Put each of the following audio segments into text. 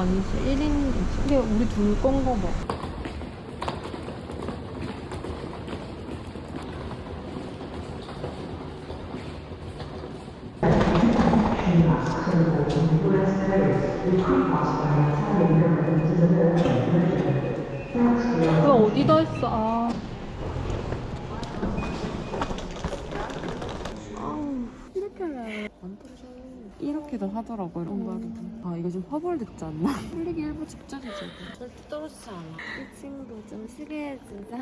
아니지 1인 이게 우리 둘 건가 봐 그거 어디다 했어? 아. 아우, 이렇게 안 떨어져. 이렇게도 하더라고, 이런 거를. 아, 이거 좀 화벌됐지 않나? 풀리기 일부 직전이지. 이거. 절대 떨어지지 않아. 이 친구 좀 시리해 진짜.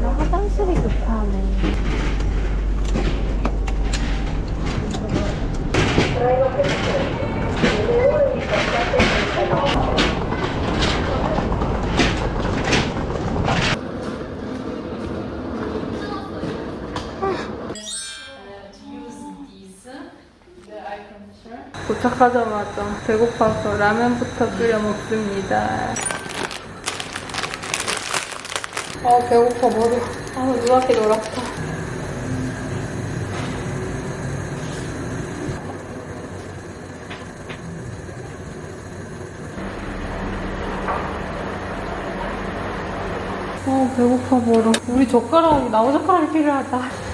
나 화장실이 급하네. 도착하자마자 배고파서 라면부터 끓여 먹습니다. 아 배고파 머리. 아 누렇게 놀았다. 아 배고파 멀어. 우리 젓가락이 나무 젓가락이 필요하다.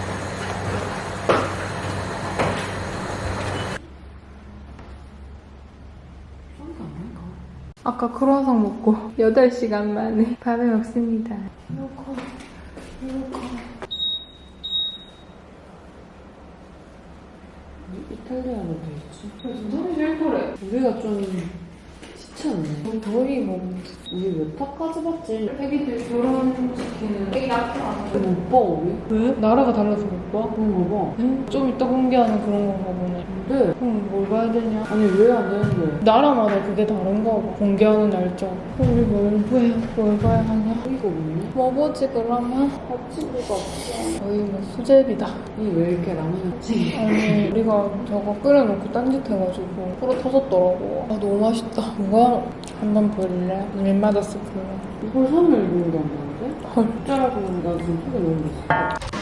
아까 크루아상 먹고 8시간 만에 밥을 먹습니다. 배고파. 배고파. 이탈리아로 돼 있지. 사람이 제일. 우리가 좀 쉽지 않네. 거의 뭐 우리 몇 타까지 봤지? 애기들 결혼시키는 애기 낳지 않아. 못 봐, 우리? 왜? 나라가 달라서 못 봐? 그런 거 봐. 응? 좀 이따 공개하는 그런 건가 보네. 근데, 그럼 뭘 봐야 되냐? 아니, 왜 안 되는데? 나라마다 그게 다른가 봐. 공개하는 날짜. 우리 뭘, 왜, 뭘 봐야 하냐? 이거 없네? 뭐 보지 그러면? 합치기가 없어. 거의 뭐 수제비다. 이 왜 이렇게 라면이 없지? 아니 우리가 저거 끓여놓고 딴짓 해가지고 불어 터졌더라고. 아 너무 맛있다. 이거 한번 볼래? 밀마다 스프. 이걸 3일 정도 안 나는데? 헐. 진짜라고 나 지금 속에 너무 있어.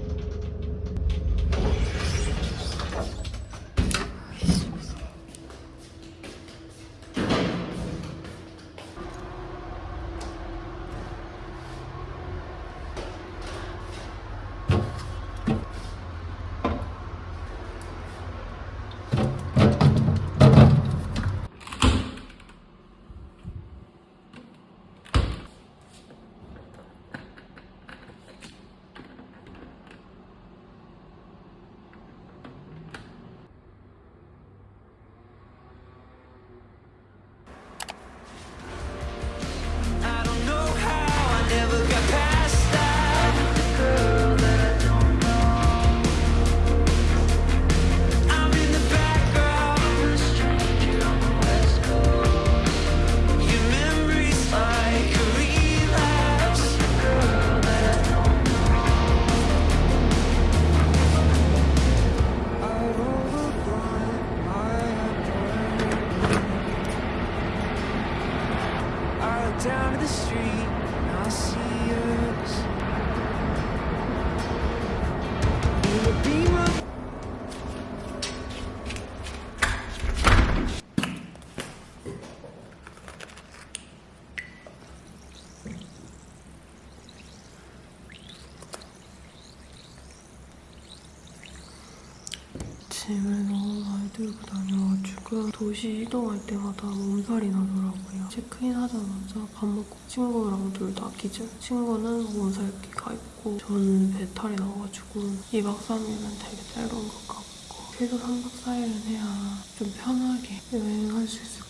짐을 너무 많이 들고 다녀가지고 도시 이동할 때마다 몸살이 나더라고요. 체크인 하자마자 밥 먹고 친구랑 둘 다 기절. 친구는 몸살기 가 있고 저는 배탈이 나가지고 2박 3일은 되게 짧은 것 같고 최소 3박 4일은 해야 좀 편하게 여행할 수 있을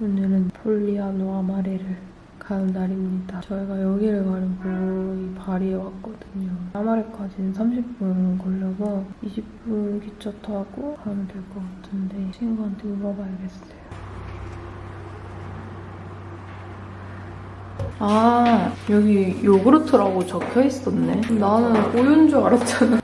오늘은 폴리아노 아마레를 가는 날입니다. 저희가 여기를 가려고 이 바리에 왔거든요. 아마레까지는 30분 걸려서 20분 기차 타고 가면 될 것 같은데 친구한테 물어봐야겠어요. 아 여기 요구르트라고 적혀 있었네. 나는 우유인 줄 알았잖아.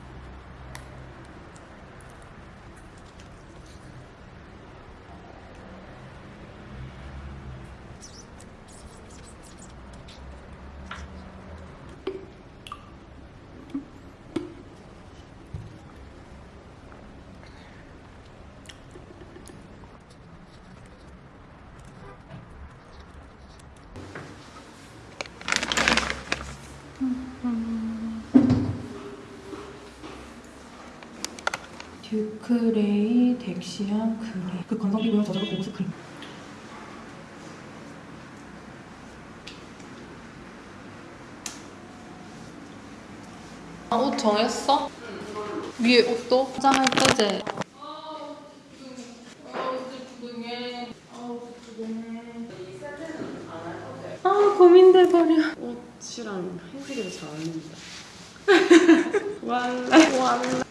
듀크레이 덱시안 그레이 그 건성 피부용 저저로 고급스 크림 아, 옷 정했어? 위에 옷도? 화장할 거지? 아 고민돼 버려 옷이랑 흰색이 잘 어울린다. 제가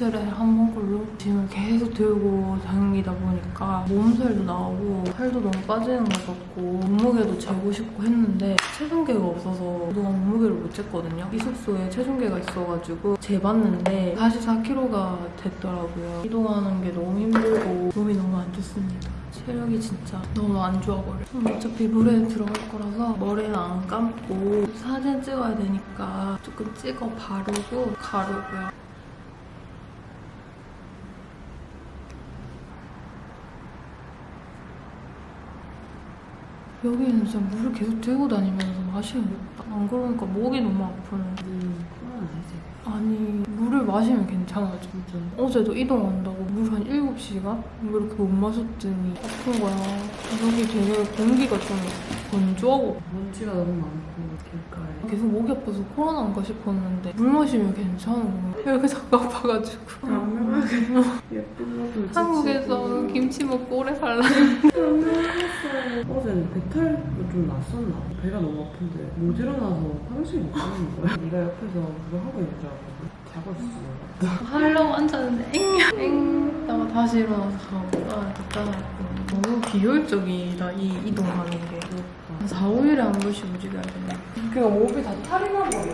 짐 이틀에 한 번꼴로 짐을 계속 들고 다니다 보니까 몸살도 나오고 살도 너무 빠지는 것 같고 몸무게도 재고 싶고 했는데 체중계가 없어서 그동안 몸무게를 못 쟀거든요. 이 숙소에 체중계가 있어가지고 재봤는데 44kg가 됐더라고요. 이동하는 게 너무 힘들고 몸이 너무 안 좋습니다. 체력이 진짜 너무 안 좋아 버려요. 음, 어차피 물에 들어갈 거라서 머리는 안 감고 사진 찍어야 되니까 조금 찍어 바르고 가려고요. 여기는 진짜 물을 계속 들고 다니면서 마시는겠다. 안 그러니까 목이 너무 아프네. 음, 아니 물을 마시면 괜찮아져. 진짜. 어제도 이동한다고 물 한 7시간? 왜 이렇게 못 마셨더니 아픈 거야. 여기 되게 공기가 좀 건조하고 먼지가 너무 많고 길가에. 계속 목이 아파서 코로나인가 싶었는데 물 마시면 괜찮은 거야. 이렇게 자꾸 아파가지고. 예쁜 것도 한국에서 김치 먹고 오래 살라. 어제는 배탈도 좀 났었나? 배가 너무 아픈데 못 일어나서 화장실 못 가는 거야. 네가 옆에서 그거 하고 알고 자고 있어. 하려고 앉았는데 엥! 엥! 다가 다시 일어나서 가고 아 왔고 너무 비효율적이다 이 이동하는 게. 한 4, 5일에 한 번씩 움직여야 되네. 그러니까 몸이 다 탈이 나버려.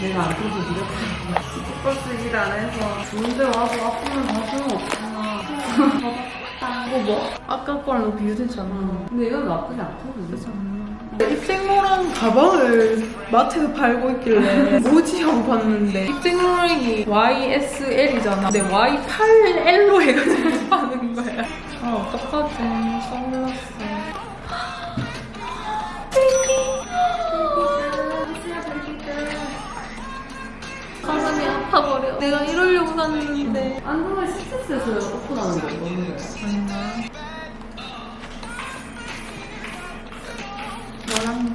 내가 안 그래도 네가 스포츠 일안 해서 좋은데 와서 아프면 다 소용없구나. 이거 뭐? 아까 거랑 너무 비교되잖아. 근데 이건 나쁘지 않거든. 입생로랑 가방을 마트에서 팔고 있길래 뭐지 하고 봤는데 입생로랑이 YSL이잖아. 근데 Y8L로 해가지고 파는 거야. 아 어떡하지? 선글라스. 내가 이러려고 샀는데. 안정을 스트레스에서 오픈하는 거 너무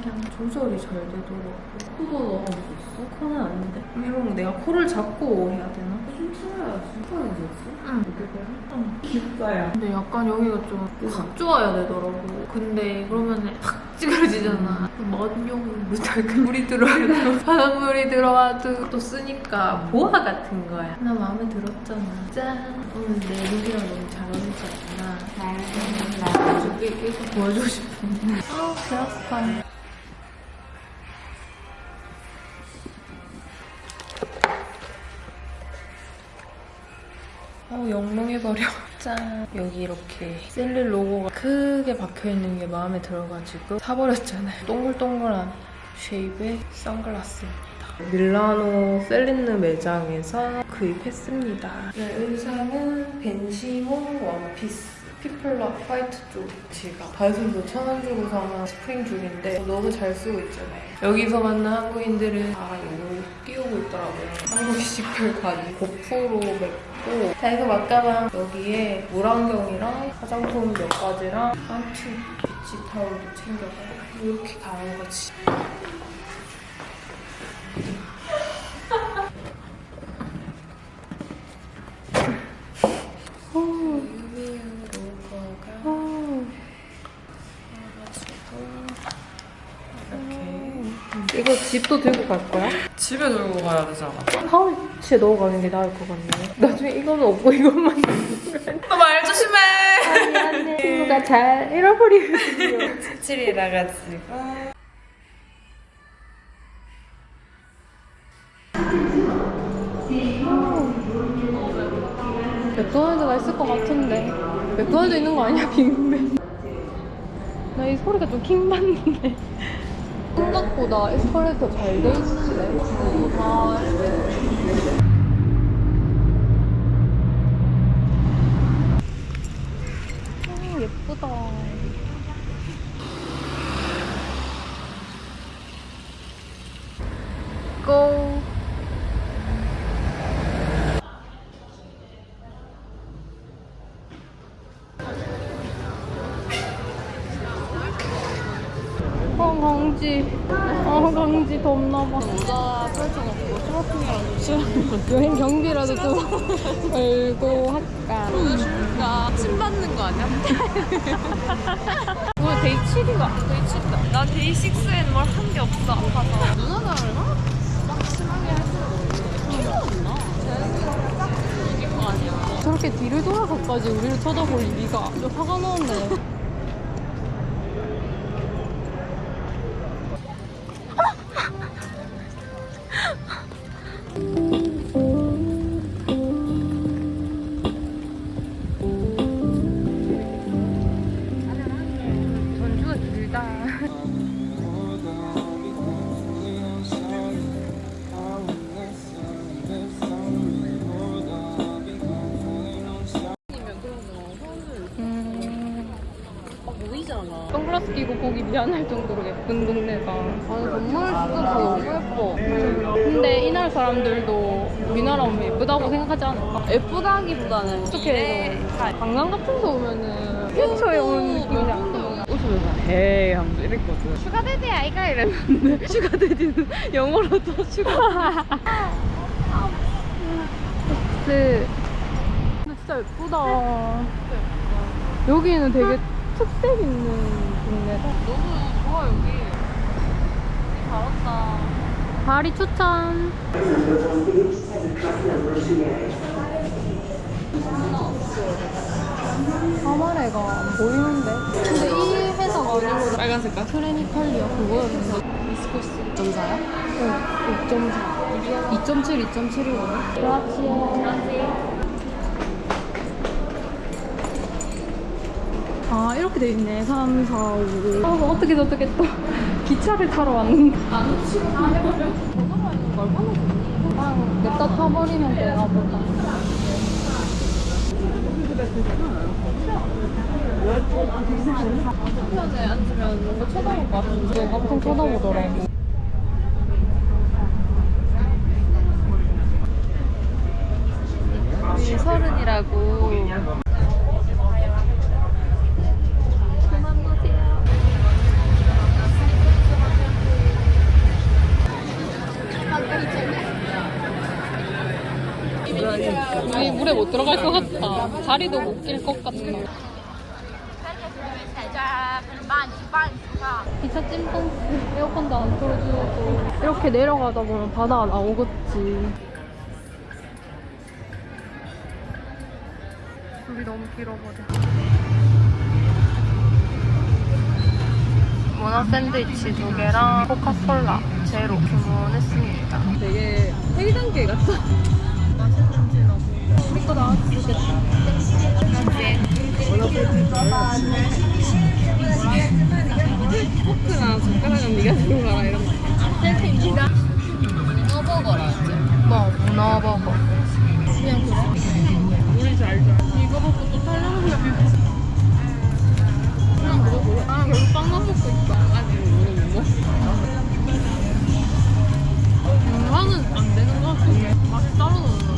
열안경 조절이 잘 되더라고. 코도 수 있어? 코는 아닌데. 거 내가 코를 잡고 해야 되나? 춤춰야지. 춤춰야지. 응. 응. 기싸야. 근데 약간 여기가 좀확 좋아야 되더라고. 근데 그러면 탁 찌그러지잖아. 먼용으로 작은 물이 들어와도 바닷물이 들어와도 또 쓰니까 보아 같은 거야. 나 마음에 들었잖아. 짠. 오늘 내 룩이랑 너무 잘 어울리지 않나. 잘 어울린다. 이거 보여주고 싶은데. 아, 배 아파. 영롱해버려. 짠. 여기 이렇게 셀릴 로고가 크게 박혀있는 게 마음에 들어가지고 사버렸잖아요. 동글동글한 쉐입의 선글라스입니다. 밀라노 셀린느 매장에서 구입했습니다. 네, 의상은 벤시몬 원피스. 피플럭 화이트 쪽 지갑 다이소에서 천원 주고 사는 스프링 줄인데 너무 잘 쓰고 있잖아요 여기서 만난 한국인들은 다 이거 끼우고 있더라고요 한국식 별바지 고프로 맵고 다이소 맛가방 여기에 물안경이랑 화장품 몇 가지랑 한투 비치 타올도 챙겨가요 이렇게 가는 거지 이거 집도 들고 갈 거야? 집에 들고 가야 되잖아. 파우치에 넣어가는 게 나을 것 같네. 나중에 이거는 없고 이것만 말 조심해! 미안해. 친구가 잘 잃어버리거든요. 색칠이라 가지고. 맥도날드가 있을 것 같은데. 맥도날드 있는 거 아니야, 빅맥? 나이 소리가 좀 킹받는데. 생각보다 에스컬레이터 잘 돼 있네. 아, 강지. 아 강지 덥나봐. 모자 펼쳐놓고 트로핑이랑 좀 싫어하는 여행 경비라도 좀 걸고 할까. 거. 침 받는 거 아니야? 오늘 Day 7인가? Day 7이다. 나 Day 6에는 뭘한 게 없어, 아파서. 누나들 막 심하게 할 필요 없나? 자연스럽게 딱 이길 거 아니야. 저렇게 뒤를 돌아서까지 우리를 쳐다볼 리가 좀 화가 나네. 예쁘다기보다는 어떻게 관광 같은 데 오면은 캡처에 오는 느낌이 안 들어. 웃으면서. hey 하면서 이랬거든. sugar daddy 아이가 이랬는데. sugar daddy는 영어로 또 sugar. 네. 근데 진짜 예쁘다. 여기는 되게 특색 있는 동네다. 너무 좋아, 여기. 잘 왔다. 바리 추천 가마레가 안 보이는데 근데 이 회사가 아니고 빨간 색깔? 트레니칼리아 그거였는데 미스코스 전사야? 응, 6.4. 2.7, 2.7이거든. 그렇지. 아, 이렇게 돼 있네. 3, 4, 5. 아, 어떻게 어떻게 또 기차를 타러 왔는데. 안 치고 다 해버려? 전화가 있는 걸 얼마나 좋니? 그냥 냅다 타버리면 되나 보다. 편에 앉으면 뭔가 쳐다볼 것 같은데. 엄청 쳐다보더라고. 우리 서른이라고. 그만 보세요. 우리 물에 못 들어갈 것 같 다. 자리도 못낄것 같다. 기차 찜통스 에어컨도 안 틀어주고 이렇게 내려가다 보면 바다가 나오겠지 줄이 너무 길어버려 문어 샌드위치 두 개랑 코카콜라 제로 주문했습니다 되게 1단계 같다. 거 포크랑 젓가락은 네가 들어가라 이런 거. 먹고 또 살려면 그냥 그거 몰라. 아, 먹고 있다. 아직 것 같은데. 맛이 따로 나는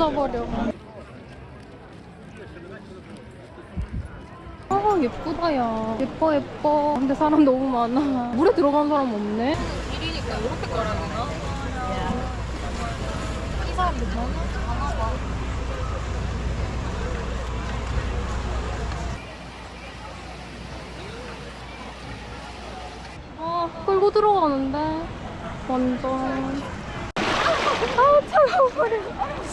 젖어버려. 어, 아 예쁘다 야. 예뻐 예뻐. 근데 사람 너무 많아. 물에 들어간 사람 없네. 1이니까 이렇게 걸어야 되나? 이 사람들 너무 많아. 봐 끌고 들어가는데. 완전. 아우 차가워 버려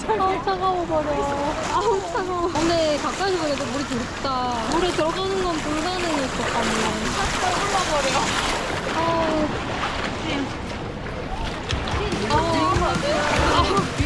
아우 차가워 버려 아우 차가워. 근데 가까이서 보니까 물이 두렵다. 물에 들어가는 건 불가능일 것 같네 살짝 올라버려 아우. 아우 beautiful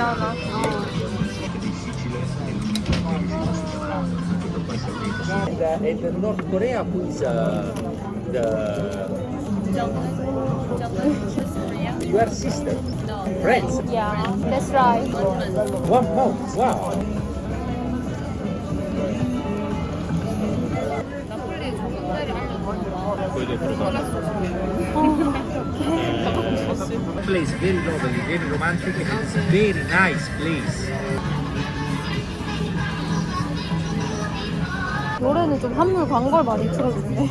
않아? And the North Korea who is uh, the your sister, friends. Yeah, that's right. One month. Wow. Place very lovely, very romantic, very nice place. 노래는 좀 한물 광고를 많이 틀어주네.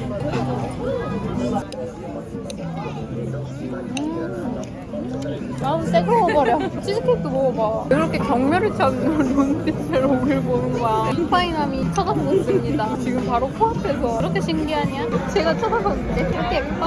음. 아우 새거 먹어버려. 치즈케이크 먹어봐. 이렇게 경멸을 찾는 눈빛으로 우릴 보는 거야. 인파이남이 쳐다보습니다. 지금 바로 코앞에서. 이렇게 신기하냐? 제가 쳐다봤는데 이렇게 예뻐.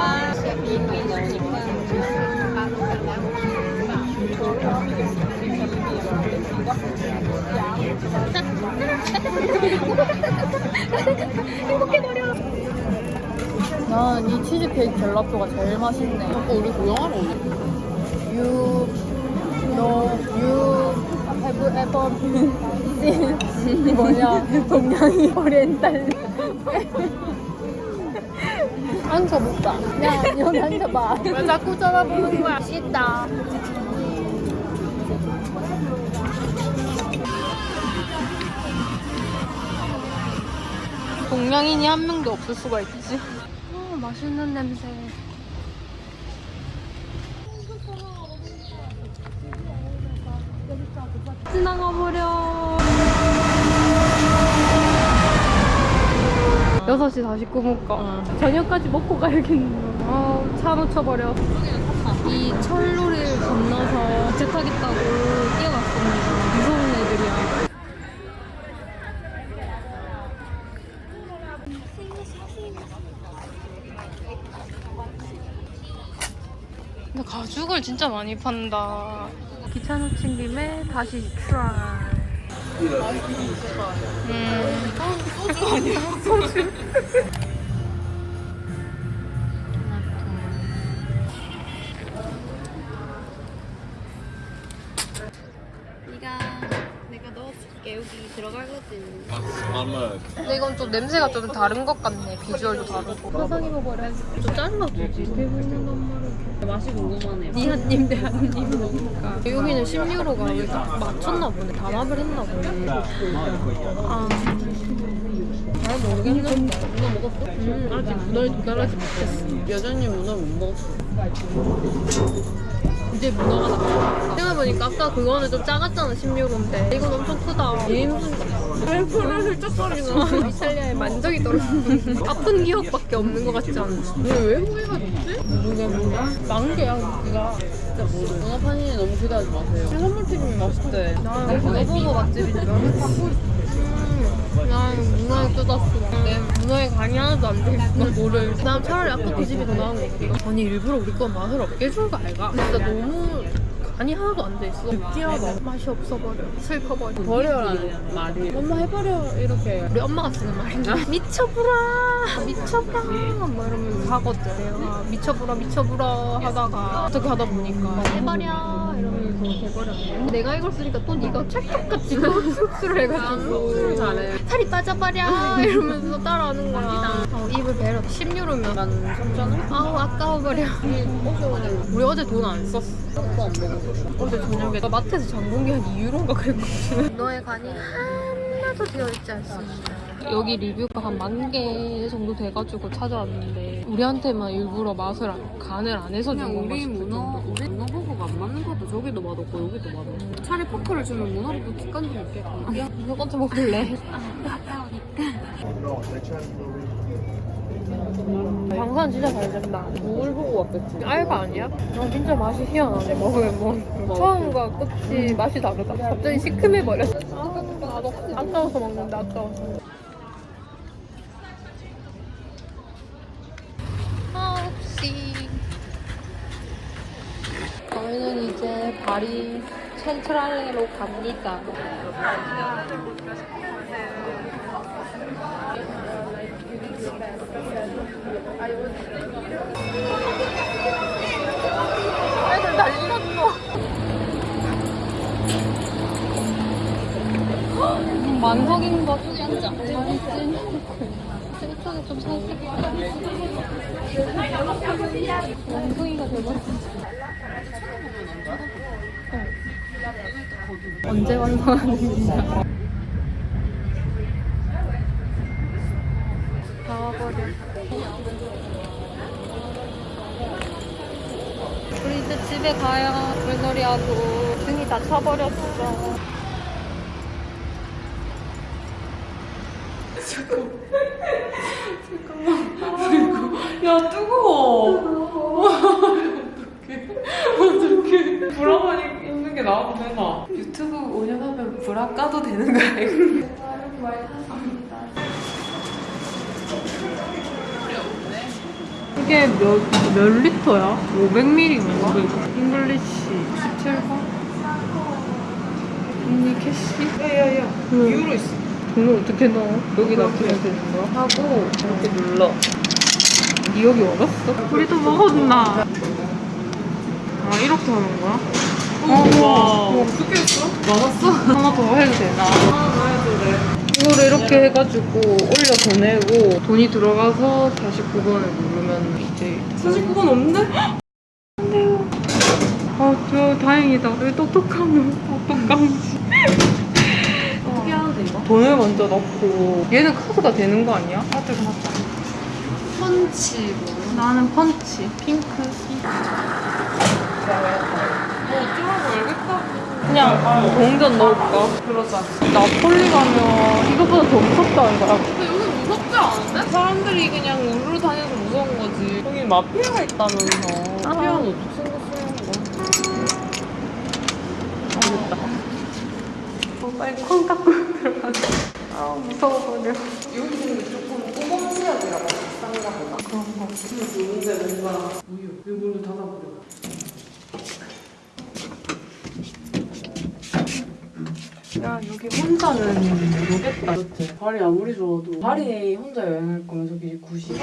난 이 치즈케이크 젤라또가 제일 맛있네. 아까 우리 구경하러 오네. You know you have ever seen 뭐냐 동양이 오리엔탈 앉아볼까? 야, 여기 앉아봐. 왜 자꾸 쳐다보는 거야? 싫다. 동양인이 한 명도 없을 수가 있지. 어, 맛있는 냄새. 지나가 버려. 6시 49분까. 저녁까지 먹고 가야겠네. 아, 차 놓쳐버려. 이 철로를 건너서 제 타겠다고 뛰어갔습니다. 무서운 애들이야. 근데 가죽을 진짜 많이 판다. 기차 놓친 김에 다시 try. 음. 그거 아니야? 소주. 근데 이건 좀 냄새가 좀 다른 것 같네. 비주얼도 다르고. 화상 입어버려야지. 좀 잘라주지. 대부분단 말이야. 맛이 궁금하네요. 니한 입, 내한 입이니까. 여기는 10유로가 왜딱 맞췄나 보네. 단합을 했나 보네. 아. 잘 모르겠는데. 문어 먹었어? 음, 아직 문어에 도달하지 못했어. 여전히 문어 못 먹었어. 이제 문어가 나와. 생각해보니까 아까 그거는 좀 작았잖아, 16인데. 이건 엄청 크다. 얘 무슨 발포를 훌쩍거리나. 이탈리아에 만적이 떨어졌는데. 아픈 기억밖에 없는 것 같지 않아? 왜 후회가 됐지? 모르게 몰라. 만개야, 여기가. 진짜 모르. 문어 판이 너무 기대하지 마세요. 선물튀김이 맛있대. 나 문어 보고 맛집인 줄 알았어. 음, 난 문어에 뜯었어. 근데 문어에 간이 하나도 안 돼 있어. 뭐를. 난 차라리 아까 그 집이 더 나은 거 같아. 아니, 일부러 우리 건 맛을 없게 준 거 알가? 진짜 너무 간이 하나도 안 돼 있어. 느끼하다. 맛이 없어버려. 슬퍼버려. 버려라는 말이. 엄마 해버려 이렇게. 우리 엄마가 쓰는 말인가? 미쳐부라 미쳐부라 뭐 이러면서 하거든 내가 미쳐부라 미쳐부라 하다가 어떻게 하다 보니까 해버려 이러면서 돼버렸네 근데 내가 이걸 쓰니까 또 네가 찰떡같이 또 흡수를 해가지고. 흡수를 잘해. 살이 빠져버려! 이러면서 따라하는 거야. 어, 입을 배려. 10유로면. 난 3,000원? 아우 아까워버려. 우리 어제 돈 안 썼어. 그거 안 먹었어. 어제 저녁에. 나 마트에서 게한 2유로인가 그랬거든. 너의 간이 하나도 되어있지 않습니다. 여기 리뷰가 한 만 개 정도 돼가지고 찾아왔는데 우리한테만 일부러 맛을 안- 간을 안 해서 준 그냥 건가 우리 문어. 우리 문어 버거가 안 맞는 것도 저기도 맛없고 여기도 맛없고. 차라리 포크를 주면 문어부터 좀 있겠구나. 이거 먼저 먹을래? 방산 진짜 잘 된다 뭘 보고 왔겠지? 알가 아니야? 아 진짜 맛이 희한하네 먹으면 먹 처음과 끝이 맛이 다르다 갑자기 시큼해버렸어 아까워서 먹는다 아까워서 아 혹시 저희는 이제 파리 센트랄레로 갑니다. 애들 난리 났어. 만석인 것 진짜 맛있지? 이쪽에 좀 살짝. 원숭이가 돼버렸어 언제 완성하는지. 다 와버려. 우리 이제 집에 가요 물놀이하고 등이 다 차버렸어. 야 뜨거워. 어떡해. 브라만 입는 게 나와도 되나? 유튜브 5년 하면 브라 까도 되는 거야? 이게 몇, 몇 리터야? 500ml인가? English 17번? 언니 cash? 야야야 유로 있어 돈을 어떻게 넣어? 여기다 넣으면 되는 거야? 하고 이렇게 눌러 니 여기 와봤어? 우리도 먹었나? 아 이렇게 하는 거야? 어, 와 어떻게 했어? 맞았어? 하나 더 해도 되나? 하나 더 해도 돼 이거를 이렇게 해가지고 올려 보내고 돈이 들어가서 49번을 누르면 이제 49번 없는데? 안 돼요 아, 저 다행이다 왜 똑똑하노 똑똑함지 어떻게 하는데 이거? 돈을 먼저 넣고 얘는 카드가 되는 거 아니야? 카드 맞다 펀치 뭐. 나는 펀치 핑크 뭐 알겠다고. 그냥 동전 넣을까? 그러자 나폴리 가면 이거보다 더 무섭다는 거야 근데 여기 무섭지 않은데? 사람들이 그냥 우르르 다녀서 무서운 거지. 여기 마피아가 있다면서. 마피아는 어떻게 생겼어요? 알겠다 어, 빨리 콩 닦고 들어가자 아 무서워버려 여기는 조금 꼬마 치약이라고 비싼가 보다. 그런 거 좋은데 뭔가 우유. 이걸로 닫아버려. 야 여기 혼자는 모르겠다 그렇지. 발이 아무리 좋아도 발이 혼자 여행할 거면 저기 굳이.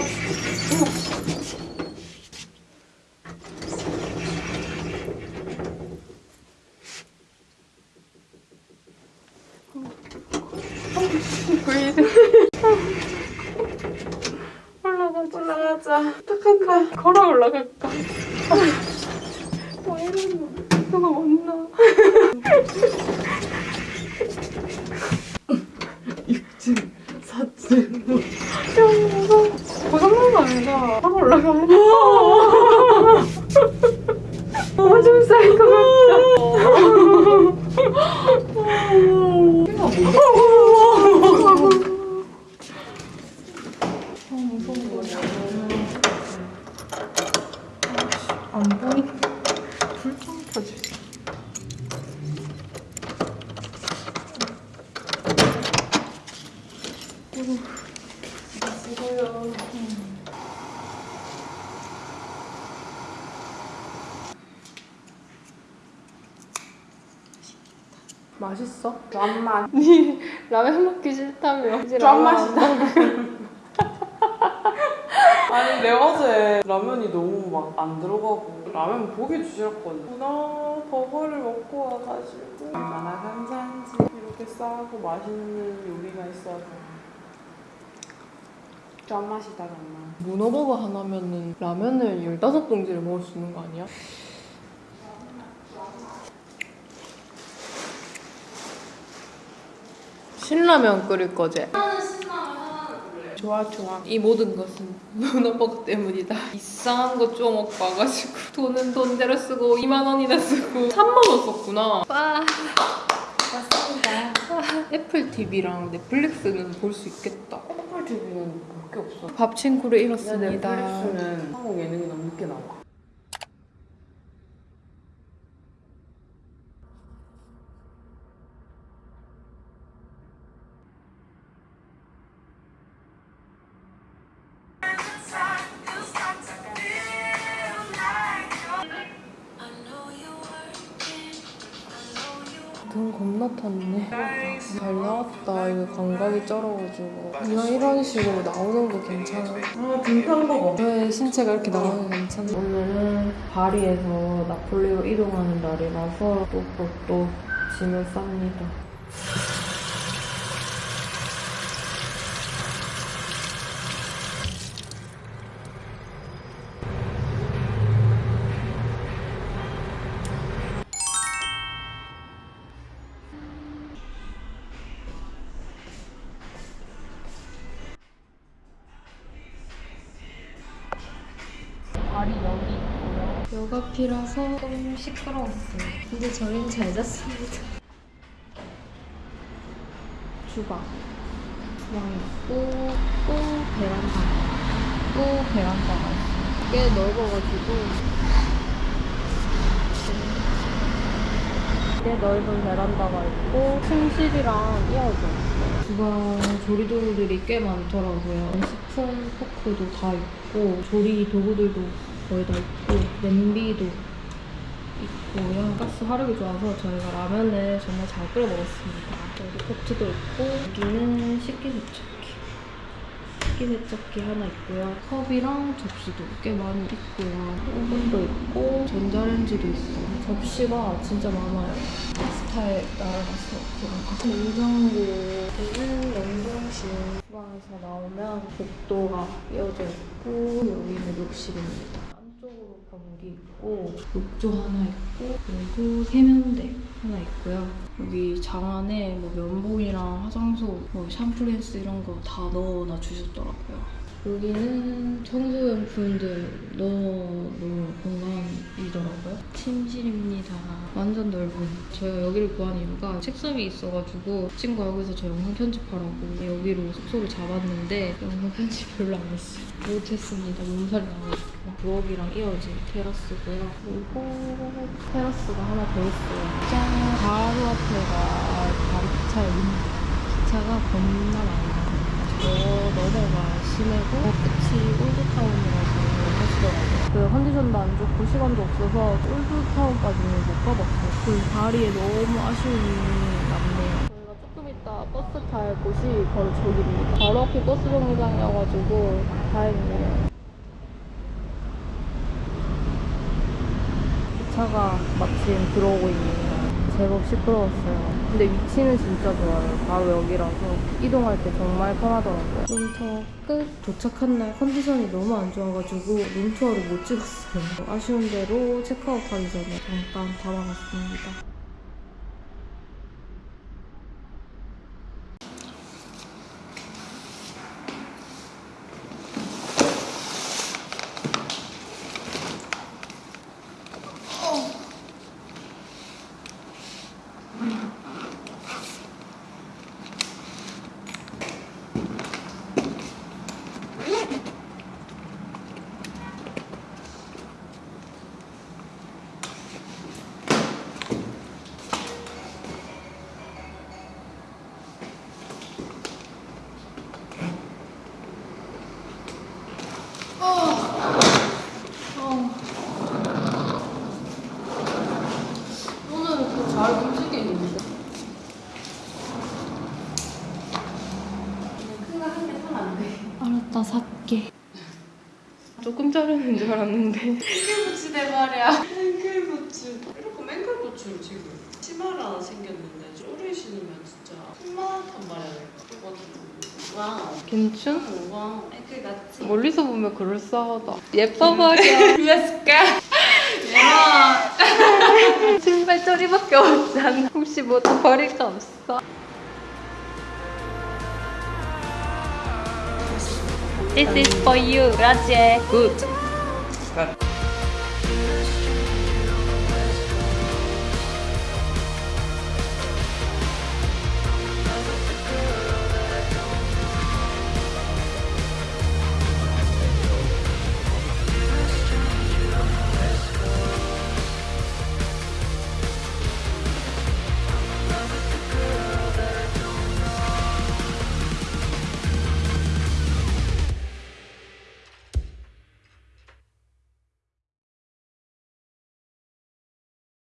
올라가자. 올라가자. 어떡한다. 걸어 올라갈까? 왜 이러노? 누가 왔나? 사진. 고장난 거 아니다. 걸어 올라가야 돼. 오줌 쌀것 안 보이. 불좀 켜지. 맛있어? 짠맛. 니 라면 먹기 싫다며. 이제 짠 라면 맛이다. 안 먹어. 아니 내가 어제 라면이 너무 막 안 들어가고 라면 보기 주셨거든 나 버거를 먹고 와가지고 얼마나 감사한지 이렇게 싸고 맛있는 요리가 있어서 짠맛이다 정말 문어 버거 하나면은 라면을 15봉지를 먹을 수 있는 거 아니야? 신라면 끓일 거지? 좋아 좋아. 이 모든 것은 문어버거 때문이다. 이상한 거좀 먹고 와가지고 돈은 돈대로 쓰고 2만 원이나 쓰고 3만 원 썼구나. 와. 애플 TV랑 넷플릭스는 볼 수 있겠다. 애플 TV는 볼 게 없어. 밥 친구를 잃었습니다. 넷플릭스는 한국 예능이 너무 늦게 나와 감각이 쩔어가지고. 그냥 이런 식으로 나오는 거 괜찮아. 아, 등탄 거왜 신체가 이렇게 나오는 게 괜찮아? 오늘은 바리에서 나폴리로 이동하는 날이라서 또또 짐을 쌉니다. 여가피라서 좀 시끄러웠어요. 근데 저희는 잘 잤습니다. 주방. 주방 있고, 또 베란다. 또 베란다가 있어요. 꽤 넓어가지고. 꽤 넓은 베란다가 있고, 침실이랑 이어져 있어요. 주방 조리도구들이 꽤 많더라고요. 스푼, 포크도 다 있고 조리 도구들도 거의 다 있고 냄비도 있고요. 가스 화력이 좋아서 저희가 라면을 정말 잘 끓여 먹었습니다. 여기 포트도 있고 여기는 식기세척기. 식기세척기 하나 있고요. 컵이랑 접시도 꽤 많이 있고요. 오븐도 있고 전자레인지도 있어요. 접시가 진짜 많아요. 스타일 따라가서 그런 냉장고는 냉동실 주방에서 나오면 복도가 이어져 있고 여기는 욕실입니다. 변기 있고 욕조 하나 있고 그리고 세면대 하나 있고요. 여기 장 안에 뭐 면봉이랑 화장솜, 뭐 샴푸린스 이런 거 다 넣어놔 주셨더라고요. 여기는 청소용품들 넣어놓은 공간이더라고요. 침실입니다. 완전 넓은. 저희가 여기를 구한 이유가 책상이 있어가지고 친구가 여기서 저 영상 편집하라고 여기로 숙소를 잡았는데 영상 편집 별로 안 했어요. 못했습니다. 몸살이 나가지고. 부엌이랑 이어진 테라스고요. 그리고 테라스가 하나 더 있어요. 짠! 바로 앞에가 바로 기차역입니다. 기차가 겁나 많이 나요. 저 너머가 시내고 끝이 old town이라서 하시더라고요. 그 컨디션도 안 좋고 시간도 없어서 old town까지는 못 가봤어요. 그 다리에 너무 아쉬움이 남네요. 저희가 조금 이따 버스 탈 곳이 바로 저기입니다. 바로 앞이 버스 정류장이어가지고 다행이에요. 기차가 마침 들어오고 있네요. 제법 시끄러웠어요. 근데 위치는 진짜 좋아요. 바로 여기라서 이동할 때 정말 편하더라고요. 룸투어 끝! 도착한 날 컨디션이 너무 안 좋아가지고 룸투어를 못 찍었어요. 아쉬운 대로 체크아웃 하기 전에 잠깐 담아봤습니다. 다, 살게. 조금 자르는 줄 알았는데 앵클부츠 내 말이야. 앵클부츠. 이렇게 앵클부츠를 지금 치마를 하나 생겼는데 쪼리 신으면 진짜 풍만한 말이야. Wow. 괜춘? Wow. 앵클 같지? 멀리서 보면 그럴싸하다 예뻐 버려 그랬을까? 신발 쪼리밖에 없잖아 혹시 뭐또 버릴 거 없어? This is for you. Grazie. Good.